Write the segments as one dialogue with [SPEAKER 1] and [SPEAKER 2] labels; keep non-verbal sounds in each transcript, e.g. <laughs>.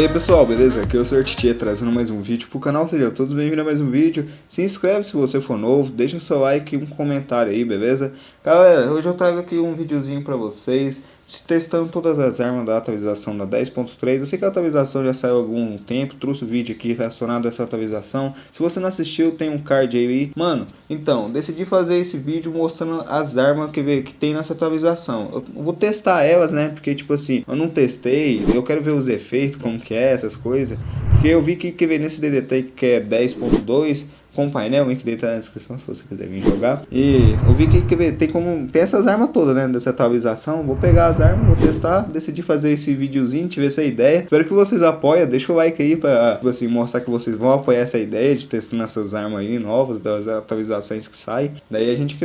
[SPEAKER 1] aí pessoal, beleza? Aqui é o Sr. Tietê trazendo mais um vídeo pro canal, sejam todos bem-vindos a mais um vídeo Se inscreve se você for novo, deixa seu like e um comentário aí, beleza? Galera, hoje eu trago aqui um videozinho pra vocês testando todas as armas da atualização da 10.3. Eu sei que a atualização já saiu há algum tempo, trouxe o um vídeo aqui relacionado a essa atualização. Se você não assistiu, tem um card aí. Mano, então, decidi fazer esse vídeo mostrando as armas que, que tem nessa atualização. Eu vou testar elas, né? Porque, tipo assim, eu não testei, eu quero ver os efeitos, como que é, essas coisas. Porque eu vi que, que nesse DDT que é 10.2 com painel, o link dele tá na descrição se você quiser vir jogar. E eu vi que, que tem como tem essas armas todas, né, dessa atualização. Vou pegar as armas, vou testar, decidi fazer esse videozinho, tive essa ideia. Espero que vocês apoiem, deixa o like aí pra tipo assim, mostrar que vocês vão apoiar essa ideia de testando essas armas aí novas, das atualizações que saem. Daí a gente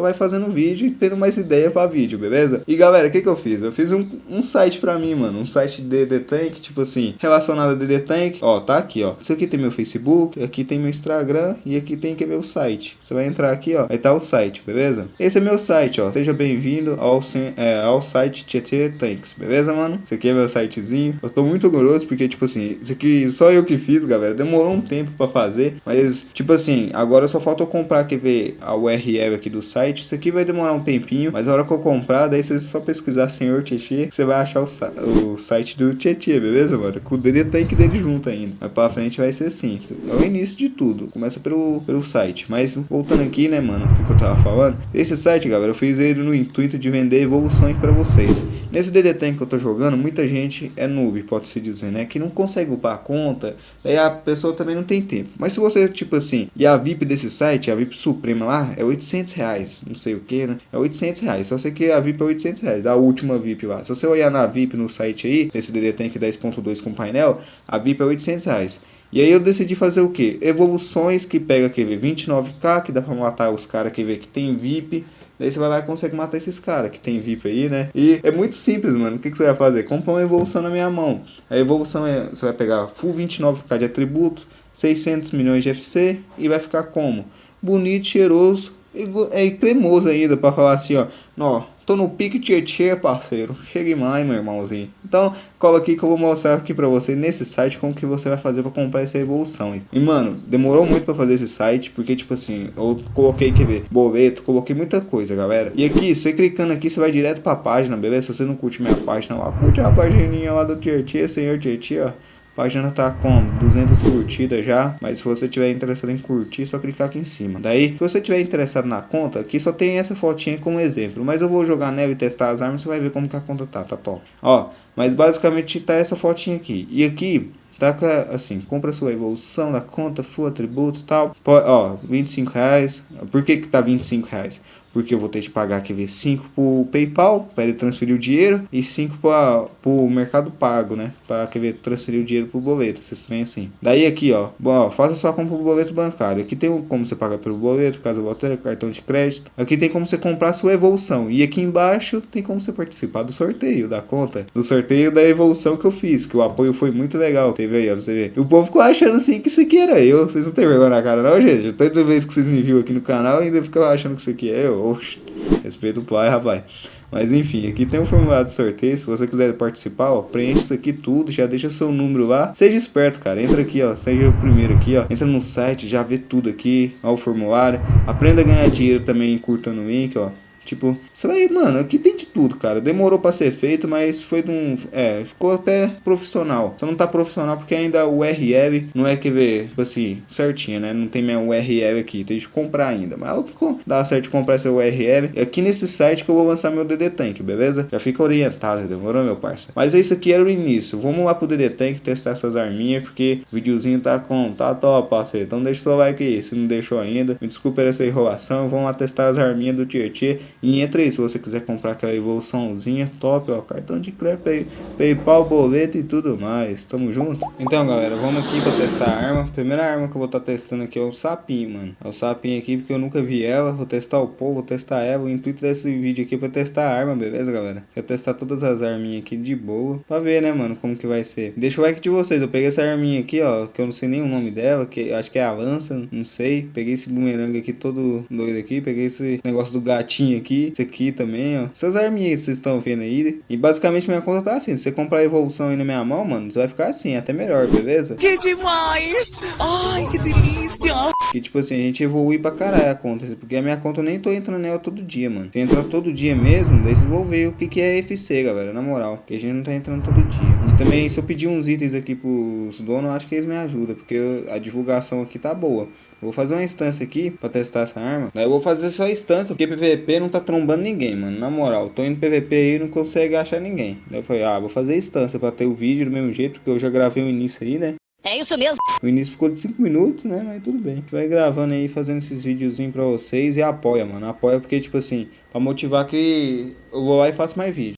[SPEAKER 1] vai fazendo vídeo e tendo mais ideia pra vídeo, beleza? E galera, o que que eu fiz? Eu fiz um, um site pra mim, mano, um site de DD Tank, tipo assim, relacionado a DD Tank. Ó, tá aqui, ó. Isso aqui tem meu Facebook, aqui tem meu Instagram, e aqui tem que ver o site. Você vai entrar aqui, ó, aí tá o site, beleza? Esse é meu site, ó. Seja bem-vindo ao, é, ao site Tietê Tanks, beleza, mano? Esse aqui é meu sitezinho. Eu tô muito orgulhoso porque, tipo assim, isso aqui só eu que fiz, galera. Demorou um tempo pra fazer, mas, tipo assim, agora só falta eu comprar, quer ver, a URL aqui do site. Isso aqui vai demorar um tempinho, mas a hora que eu comprar, daí você só pesquisar Senhor Tietê, você vai achar o, o site do Tietê, beleza, mano? Com o DD Tank dele junto ainda. Mas pra frente vai ser assim. É o início de tudo. Começa pelo, pelo site. Mas voltando aqui, né, mano, o que eu tava falando. Esse site, galera, eu fiz ele no intuito de vender evoluções para vocês. Nesse DD Tank que eu tô jogando, muita gente é noob, pode-se dizer, né? Que não consegue upar a conta, daí a pessoa também não tem tempo. Mas se você, tipo assim, e a VIP desse site, a VIP Suprema lá, é 800 reais, não sei o que, né? É 800 reais, só sei que a VIP é 800 reais, a última VIP lá. Se você olhar na VIP no site aí, esse DD Tank 10.2 com painel, a VIP é 800 reais. E aí eu decidi fazer o que? Evoluções que pega QV 29k, que dá pra matar os caras que vê que tem VIP. Daí você vai lá e consegue matar esses caras que tem VIP aí, né? E é muito simples, mano. O que, que você vai fazer? Compra uma evolução na minha mão. A evolução é... Você vai pegar full 29k de atributos, 600 milhões de FC e vai ficar como? Bonito, cheiroso e, é, cremoso ainda pra falar assim, ó. Ó, Tô no pique tietê, parceiro. Chegue mais, meu irmãozinho. Então, cola aqui que eu vou mostrar aqui pra você nesse site como que você vai fazer pra comprar essa evolução. E, mano, demorou muito pra fazer esse site, porque, tipo assim, eu coloquei, quer ver, boleto, coloquei muita coisa, galera. E aqui, você clicando aqui, você vai direto pra página, beleza? Se você não curte minha página lá, curte a página lá do Tietê, senhor Tietê, ó. Página tá com 200 curtidas já, mas se você tiver interessado em curtir, é só clicar aqui em cima. Daí, se você tiver interessado na conta, aqui só tem essa fotinha como exemplo, mas eu vou jogar nela e testar as armas, você vai ver como que a conta tá, tá top. Ó, mas basicamente tá essa fotinha aqui. E aqui, tá assim, compra sua evolução da conta, full atributo e tal. Ó, 25 reais. Por que que tá 25 reais? Porque eu vou ter que pagar aqui ver 5 pro PayPal para ele transferir o dinheiro e 5 para o Mercado Pago, né? Para que ver transferir o dinheiro pro boleto, esses trem assim. Daí aqui, ó, ó, faça sua compra pro boleto bancário. Aqui tem como você pagar pelo boleto, caso volte cartão de crédito. Aqui tem como você comprar sua evolução e aqui embaixo tem como você participar do sorteio da conta, do sorteio da evolução que eu fiz, que o apoio foi muito legal. Teve aí, ó, você ver. O povo ficou achando assim que isso aqui era eu. Vocês não tem vergonha na cara não, gente? Toda vez que vocês me viram aqui no canal ainda ficam achando que isso aqui é eu. Oxe, respeito o pai, rapaz. Mas enfim, aqui tem um formulário de sorteio. Se você quiser participar, ó, preenche isso aqui tudo, já deixa seu número lá. Seja esperto, cara. Entra aqui, ó. Seja o primeiro aqui, ó. Entra no site, já vê tudo aqui. Ó, o formulário. Aprenda a ganhar dinheiro também curtando o link, ó. Tipo, você vai, mano, aqui tem de tudo, cara. Demorou pra ser feito, mas foi de um. É, ficou até profissional. Só não tá profissional porque ainda o URL não é que ver, tipo assim, certinho, né? Não tem minha URL aqui, tem que comprar ainda. Mas é o que dá certo de comprar essa URL. É aqui nesse site que eu vou lançar meu DD Tank, beleza? Já fica orientado, demorou, meu parça? Mas é isso aqui era o início. Vamos lá pro DD Tank testar essas arminhas, porque o videozinho tá com. tá top, parceiro. Então deixa o seu like aí, se não deixou ainda. Me desculpa essa enrolação. Vamos lá testar as arminhas do Tietê. E entra aí se você quiser comprar aquela evoluçãozinha top, ó, cartão de crédito aí, PayPal, boleto e tudo mais. Tamo junto? Então, galera, vamos aqui pra testar a arma. Primeira arma que eu vou estar tá testando aqui é o sapinho, mano. É o sapinho aqui porque eu nunca vi ela. Vou testar o povo, vou testar ela. O intuito desse vídeo aqui é pra testar a arma, beleza, galera? Quero testar todas as arminhas aqui de boa. Pra ver, né, mano, como que vai ser. Deixa o like de vocês. Eu peguei essa arminha aqui, ó, que eu não sei nem o nome dela, que acho que é a lança, não sei. Peguei esse bumerangue aqui todo doido aqui. Peguei esse negócio do gatinho aqui aqui, esse aqui também, ó. Essas arminhas que vocês estão vendo aí. E basicamente minha conta tá assim. Se você comprar a evolução aí na minha mão, mano, você vai ficar assim, até melhor, beleza?
[SPEAKER 2] Que demais! Ai, que delícia!
[SPEAKER 1] Que tipo assim, a gente evolui pra caralho a conta. Porque a minha conta eu nem tô entrando nela todo dia, mano. Se entrar todo dia mesmo, daí vocês vão ver o que, que é FC, galera, na moral. Que a gente não tá entrando todo dia. E também, se eu pedir uns itens aqui pros donos, acho que eles me ajudam. Porque a divulgação aqui tá boa. vou fazer uma instância aqui pra testar essa arma. Daí eu vou fazer só instância, porque PVP não tá trombando ninguém, mano. Na moral, tô indo PVP aí e não consegue achar ninguém. Daí eu falei, ah, vou fazer instância pra ter o vídeo do mesmo jeito, porque eu já gravei o início aí, né?
[SPEAKER 2] É isso mesmo.
[SPEAKER 1] O início ficou de 5 minutos, né? Mas tudo bem. Vai gravando aí, fazendo esses videozinhos pra vocês e apoia, mano. Apoia porque, tipo assim, pra motivar que eu vou lá e faço mais vídeo.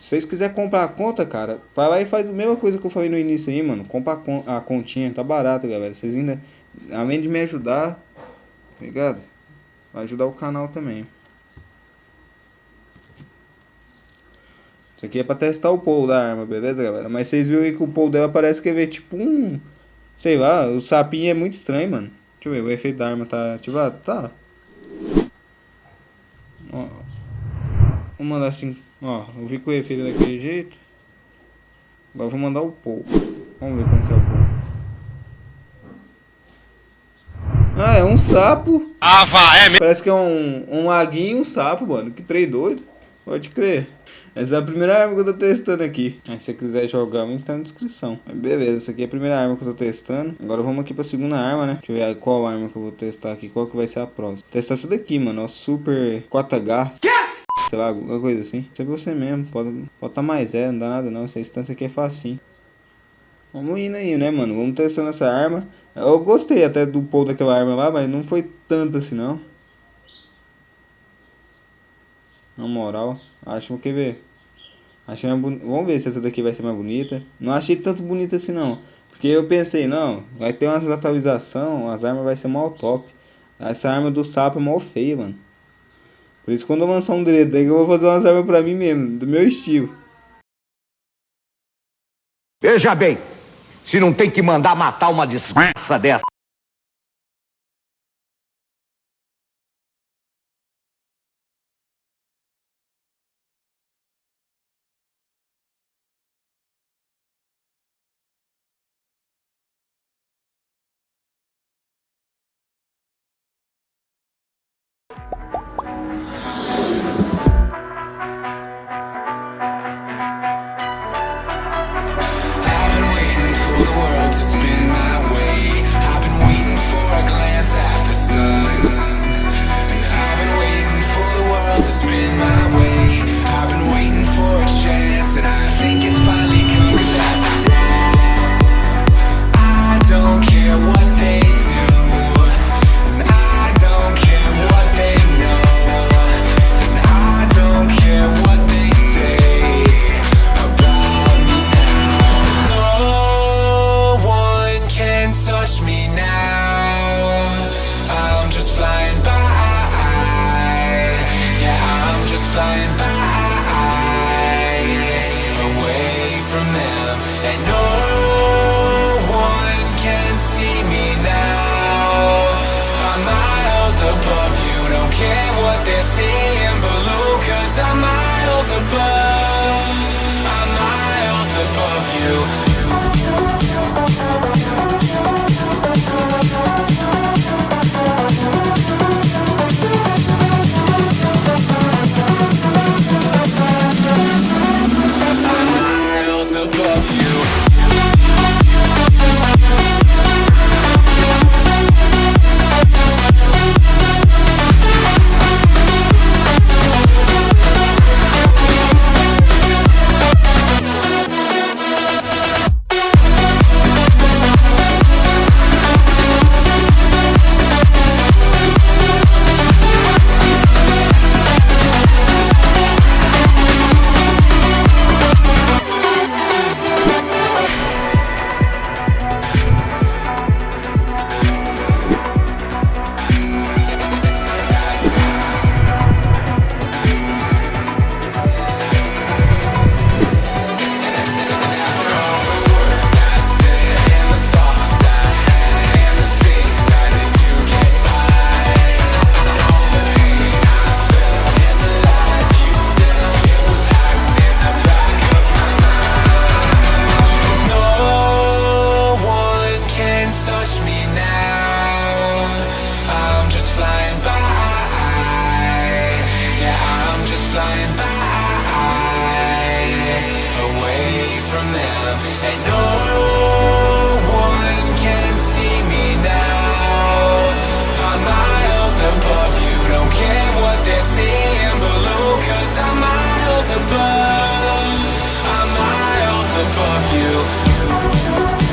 [SPEAKER 1] Se vocês quiserem comprar a conta, cara, vai lá e faz a mesma coisa que eu falei no início aí, mano. Compra a, continha, tá barato, galera. Vocês ainda, além de me ajudar, tá ligado? Vai ajudar o canal também. Isso aqui é pra testar o pull da arma, beleza, galera? Mas vocês viram aí que o pull dela parece que é tipo um... Sei lá, o sapinho é muito estranho, mano. Deixa eu ver, o efeito da arma tá ativado? Tá. Ó. Vou mandar assim, ó. Eu vi com o efeito daquele jeito. Agora vou mandar o pull. Vamos ver como que é o pull. Ah, é um sapo.
[SPEAKER 2] Ah, vá, é mesmo?
[SPEAKER 1] Parece que é um, um laguinho e um sapo, mano. Que trem doido. Pode crer. Essa é a primeira arma que eu tô testando aqui. Aí, se você quiser jogar, o link tá na descrição. Beleza, essa aqui é a primeira arma que eu tô testando. Agora vamos aqui pra segunda arma, né? Deixa eu ver qual arma que eu vou testar aqui. Qual que vai ser a próxima. Testar essa daqui, mano. Ó, Super 4H. Sei lá, alguma coisa assim. Isso é você mesmo. Pode botar mais é, não dá nada não. Essa instância aqui é facinho. Vamos indo aí, né, mano? Vamos testando essa arma. Eu gostei até do pull daquela arma lá, mas não foi tanto assim, não. Na moral, acho que ver. Achei Vamos ver se essa daqui vai ser mais bonita. Não achei tanto bonita assim não. Porque eu pensei, não, vai ter umas atualização, as armas vai ser mal top. Essa arma do sapo é mal feia, mano. Por isso quando eu lançar um dedo eu vou fazer umas armas pra mim mesmo, do meu estilo.
[SPEAKER 3] Veja bem, se não tem que mandar matar uma desgraça dessa.
[SPEAKER 4] above you.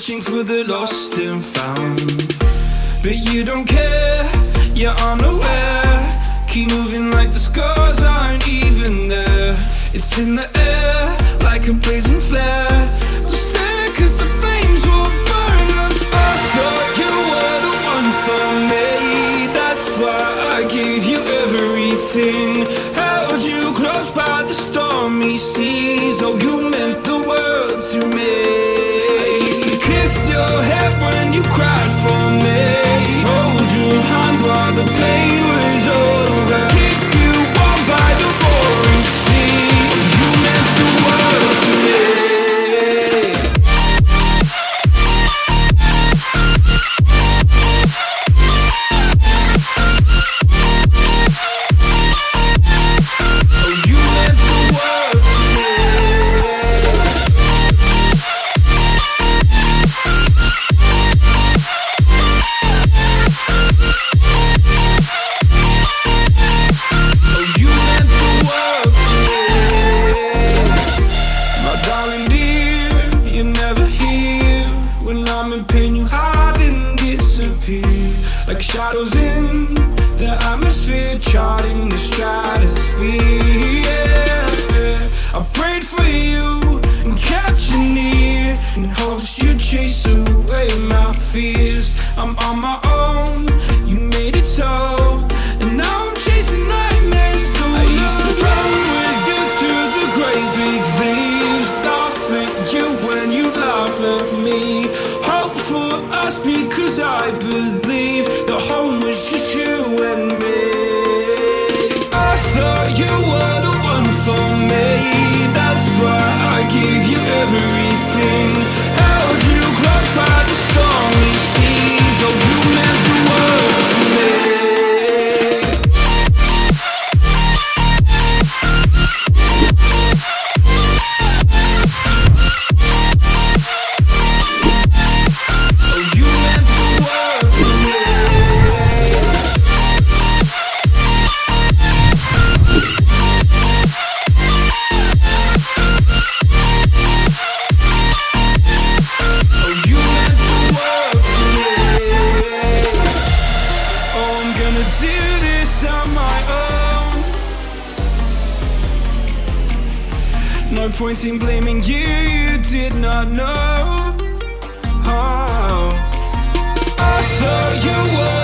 [SPEAKER 4] Searching for the lost and found. But you don't care, you're unaware. Keep moving like the scars aren't even there. It's in the air, like a blazing flare. The flames will burn us. I thought you were the one for me. That's why I gave you everything. Us because I believe point in blaming you, you did not know. Oh. I thought you were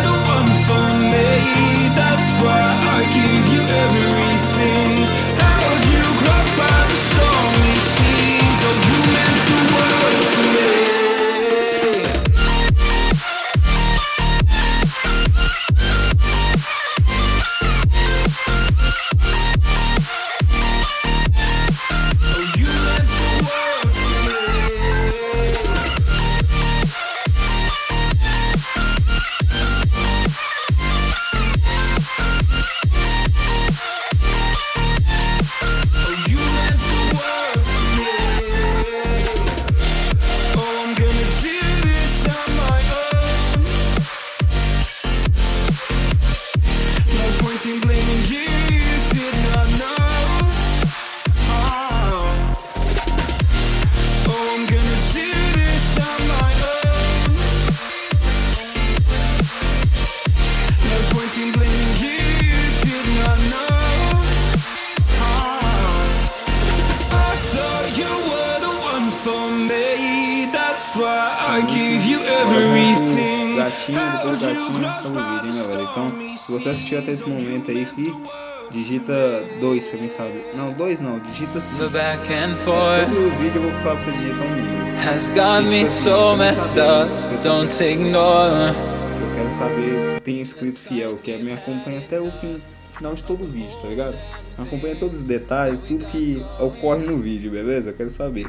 [SPEAKER 1] Gatinho, depois gatinho, acaba o vídeo, hein, galera? Então, se você assistiu até esse momento aí, digita 2 pra quem sabe. Não, 2 não, digita 5.
[SPEAKER 2] The back and forth
[SPEAKER 1] Todo vídeo eu vou falar pra você digitar um número.
[SPEAKER 2] has got me so messed up. Don't ignore.
[SPEAKER 1] Eu quero saber se tem inscrito fiel, que é me acompanha até o fim, final de todo o vídeo, tá ligado? Acompanha todos os detalhes, tudo que ocorre no vídeo, beleza? Eu quero saber.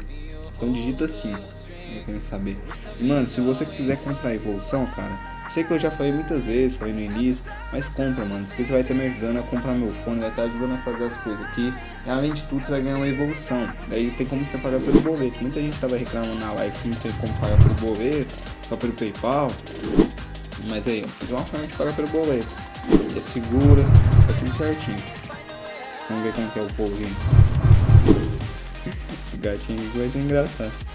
[SPEAKER 1] Então digita 5, eu quero saber. E mano, se você quiser comprar a evolução, cara, sei que eu já falei muitas vezes, falei no início, mas compra, mano, porque você vai estar me ajudando a comprar meu fone, vai estar ajudando a fazer as coisas aqui. E além de tudo, você vai ganhar uma evolução. Daí tem como você pagar pelo boleto. Muita gente tava reclamando na live que não tem como pagar pelo boleto, só pelo PayPal. Mas aí, eu fiz uma forma de pagar pelo boleto. É segura, tá tudo certinho. Vamos ver como que é o polvinho. <laughs> Esse gatinho aqui vai ser engraçado.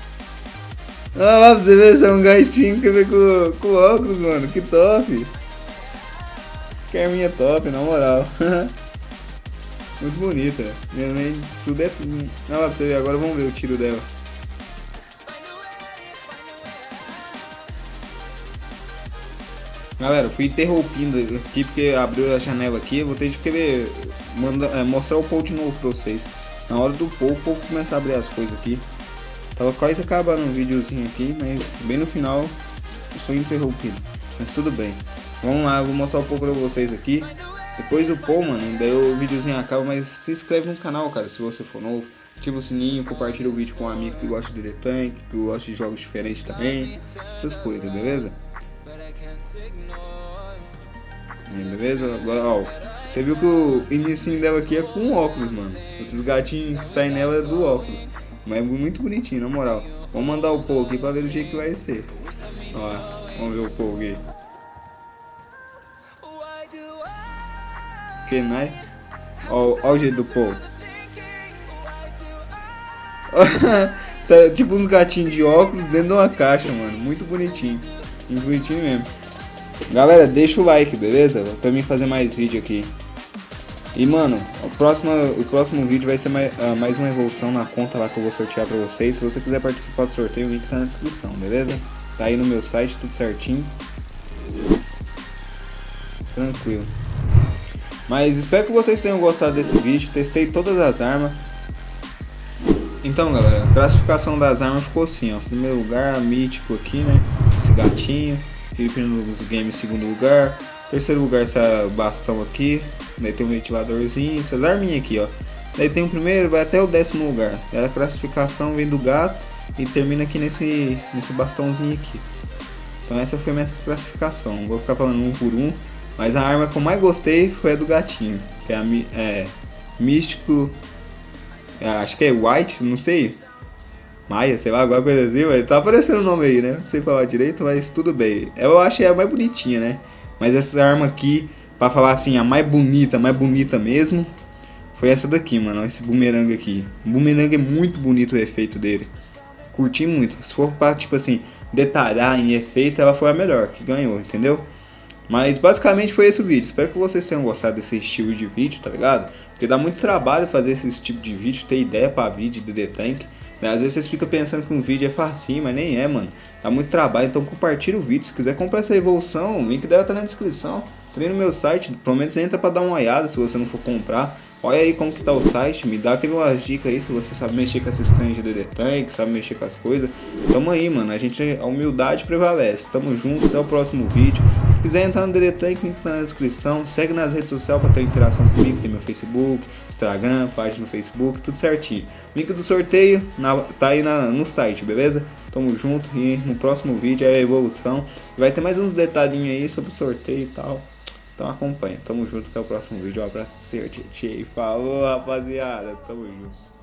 [SPEAKER 1] Ah, lá pra você ver, esse é um gatinho que vem com, com óculos, mano. Que top. Que arminha top, na moral. <laughs> Muito bonita. Minha mãe, tudo é... Olha lá pra você ver, agora vamos ver o tiro dela. Galera, fui interrompindo aqui porque abriu a janela aqui. Vou ter que querer é, mostrar o Paul de novo pra vocês. Na hora do Paul, o começar a abrir as coisas aqui. Tava quase acabando um videozinho aqui, mas bem no final eu sou interrompido. Mas tudo bem. Vamos lá, vou mostrar um pouco pra vocês aqui. Depois do Paul, mano, daí o videozinho acaba, mas se inscreve no canal, cara, se você for novo. Ativa o sininho, compartilha o vídeo com um amigo que gosta de The Tank, que gosta de jogos diferentes também. Essas coisas, beleza? Beleza? Agora, ó, você viu que o início dela aqui é com óculos, mano. Esses gatinhos que saem nela é do óculos. Mas é muito bonitinho, na moral. Vamos mandar o Paul aqui pra ver o jeito que vai ser. Ó, vamos ver o Paul aqui. Que nice. Ó, ó o jeito do Paul. <laughs> tipo uns gatinhos de óculos dentro de uma caixa, mano. Muito bonitinho. Muito bonitinho mesmo. Galera, deixa o like, beleza? Pra mim fazer mais vídeo aqui. E mano, o próximo, o próximo vídeo vai ser mais, uh, mais uma evolução na conta lá que eu vou sortear pra vocês. Se você quiser participar do sorteio, o link tá na descrição, beleza? Tá aí no meu site, tudo certinho. Tranquilo. Mas espero que vocês tenham gostado desse vídeo. Testei todas as armas. Então galera, a classificação das armas ficou assim, ó. Primeiro lugar, mítico aqui, né? Esse gatinho. Felipe nos games segundo lugar. Terceiro lugar, essa bastão aqui. Daí tem um ventiladorzinho, essas arminhas aqui, ó. Daí tem o primeiro, vai até o décimo lugar. A classificação vem do gato e termina aqui nesse, nesse bastãozinho aqui. Então essa foi a minha classificação. Vou ficar falando um por um. Mas a arma que eu mais gostei foi a do gatinho. Que é a é, Místico. É, acho que é White, não sei. Maia, sei lá, alguma coisa assim, mas tá aparecendo o nome aí, né? Não sei falar direito, mas tudo bem. Eu achei a mais bonitinha, né? Mas essa arma aqui, pra falar assim, a mais bonita, mais bonita mesmo, foi essa daqui, mano. Esse bumerangue aqui. O bumerangue é muito bonito o efeito dele. Curti muito. Se for pra, tipo assim, detalhar em efeito, ela foi a melhor, que ganhou, entendeu? Mas basicamente foi esse o vídeo. Espero que vocês tenham gostado desse estilo de vídeo, tá ligado? Porque dá muito trabalho fazer esse tipo de vídeo, ter ideia pra vídeo de The Tank. Né? Às vezes vocês ficam pensando que um vídeo é facinho, mas nem é, mano. Dá muito trabalho, então compartilha o vídeo. Se quiser comprar essa evolução, o link dela tá na descrição. Também no meu site, pelo menos entra pra dar uma olhada se você não for comprar. Olha aí como que tá o site, me dá aqui umas dicas aí se você sabe mexer com essas trens de DD sabe mexer com as coisas. Tamo aí, mano, a gente, a humildade prevalece. Tamo junto, até o próximo vídeo. Se quiser entrar no DD Tank, link tá na descrição. Segue nas redes sociais pra ter interação comigo, tem meu Facebook, Instagram, página no Facebook, tudo certinho. Link do sorteio na, tá aí na, no site, beleza? Tamo junto e no próximo vídeo é a evolução. Vai ter mais uns detalhinhos aí sobre o sorteio e tal. Então acompanha. Tamo junto até o próximo vídeo. Um abraço, seu tchê. Falou, rapaziada. Tamo junto.